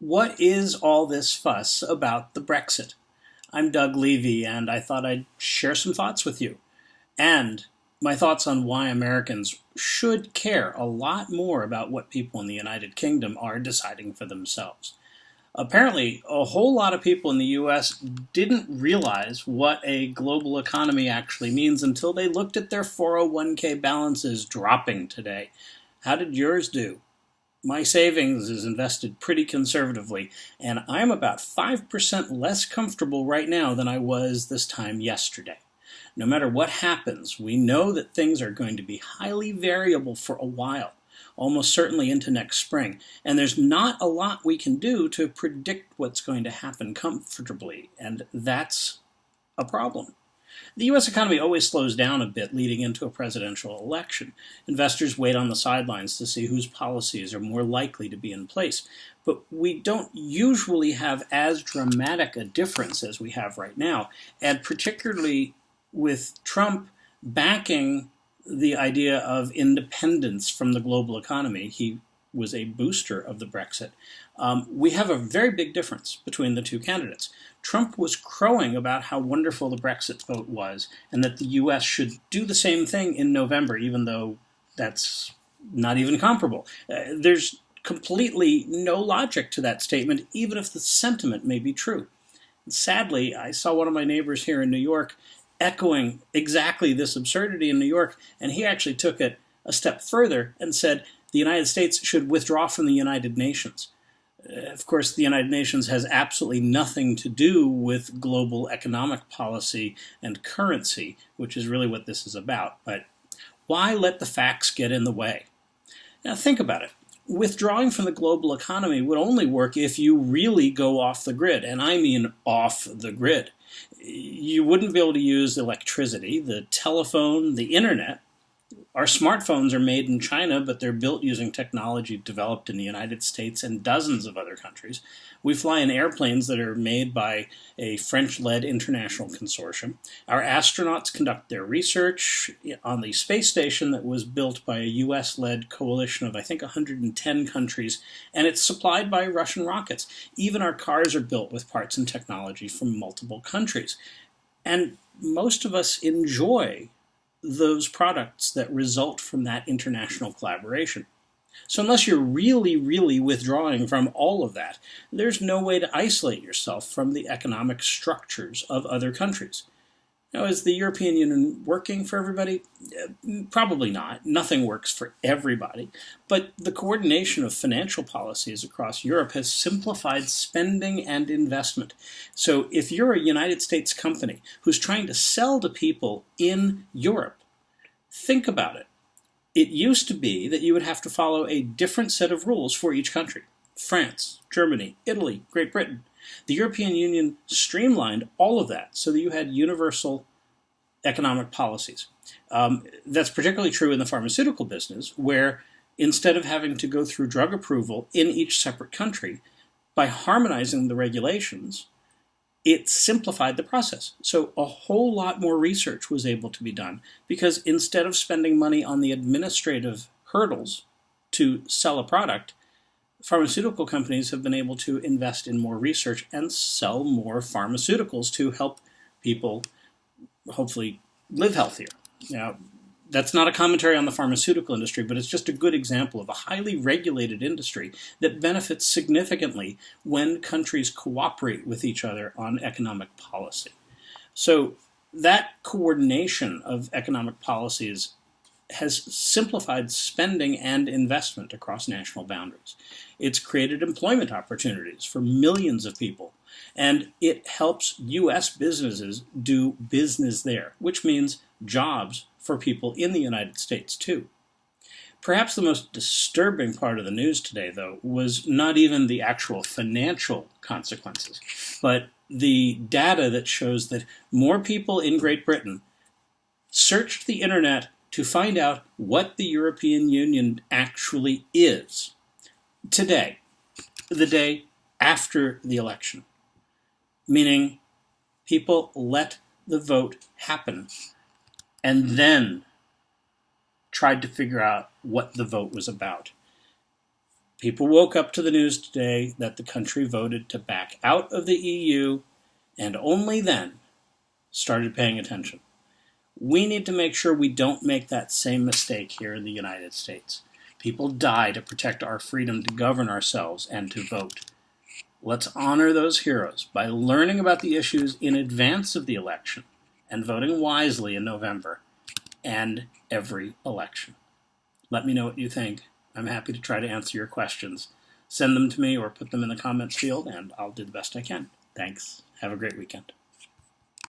what is all this fuss about the Brexit? I'm Doug Levy, and I thought I'd share some thoughts with you. And my thoughts on why Americans should care a lot more about what people in the United Kingdom are deciding for themselves. Apparently, a whole lot of people in the US didn't realize what a global economy actually means until they looked at their 401k balances dropping today. How did yours do? My savings is invested pretty conservatively, and I'm about 5% less comfortable right now than I was this time yesterday. No matter what happens, we know that things are going to be highly variable for a while, almost certainly into next spring, and there's not a lot we can do to predict what's going to happen comfortably, and that's a problem. The U.S. economy always slows down a bit leading into a presidential election. Investors wait on the sidelines to see whose policies are more likely to be in place. But we don't usually have as dramatic a difference as we have right now, and particularly with Trump backing the idea of independence from the global economy. He was a booster of the Brexit. Um, we have a very big difference between the two candidates. Trump was crowing about how wonderful the Brexit vote was and that the US should do the same thing in November, even though that's not even comparable. Uh, there's completely no logic to that statement, even if the sentiment may be true. Sadly, I saw one of my neighbors here in New York echoing exactly this absurdity in New York, and he actually took it a step further and said the United States should withdraw from the United Nations. Uh, of course, the United Nations has absolutely nothing to do with global economic policy and currency, which is really what this is about. But why let the facts get in the way? Now, think about it. Withdrawing from the global economy would only work if you really go off the grid, and I mean off the grid. You wouldn't be able to use electricity, the telephone, the internet, our smartphones are made in China, but they're built using technology developed in the United States and dozens of other countries. We fly in airplanes that are made by a French-led international consortium. Our astronauts conduct their research on the space station that was built by a US-led coalition of, I think, 110 countries, and it's supplied by Russian rockets. Even our cars are built with parts and technology from multiple countries. And most of us enjoy those products that result from that international collaboration. So unless you're really, really withdrawing from all of that, there's no way to isolate yourself from the economic structures of other countries. Now, is the European Union working for everybody? Uh, probably not. Nothing works for everybody. But the coordination of financial policies across Europe has simplified spending and investment. So if you're a United States company who's trying to sell to people in Europe, think about it. It used to be that you would have to follow a different set of rules for each country. France, Germany, Italy, Great Britain. The European Union streamlined all of that so that you had universal economic policies. Um, that's particularly true in the pharmaceutical business, where instead of having to go through drug approval in each separate country, by harmonizing the regulations, it simplified the process. So a whole lot more research was able to be done because instead of spending money on the administrative hurdles to sell a product, pharmaceutical companies have been able to invest in more research and sell more pharmaceuticals to help people hopefully live healthier. Now, that's not a commentary on the pharmaceutical industry, but it's just a good example of a highly regulated industry that benefits significantly when countries cooperate with each other on economic policy. So that coordination of economic policies has simplified spending and investment across national boundaries. It's created employment opportunities for millions of people, and it helps U.S. businesses do business there, which means jobs for people in the United States too. Perhaps the most disturbing part of the news today, though, was not even the actual financial consequences, but the data that shows that more people in Great Britain searched the internet to find out what the European Union actually is today, the day after the election. Meaning, people let the vote happen and then tried to figure out what the vote was about. People woke up to the news today that the country voted to back out of the EU and only then started paying attention. We need to make sure we don't make that same mistake here in the United States. People die to protect our freedom to govern ourselves and to vote. Let's honor those heroes by learning about the issues in advance of the election and voting wisely in November and every election. Let me know what you think. I'm happy to try to answer your questions. Send them to me or put them in the comments field, and I'll do the best I can. Thanks. Have a great weekend.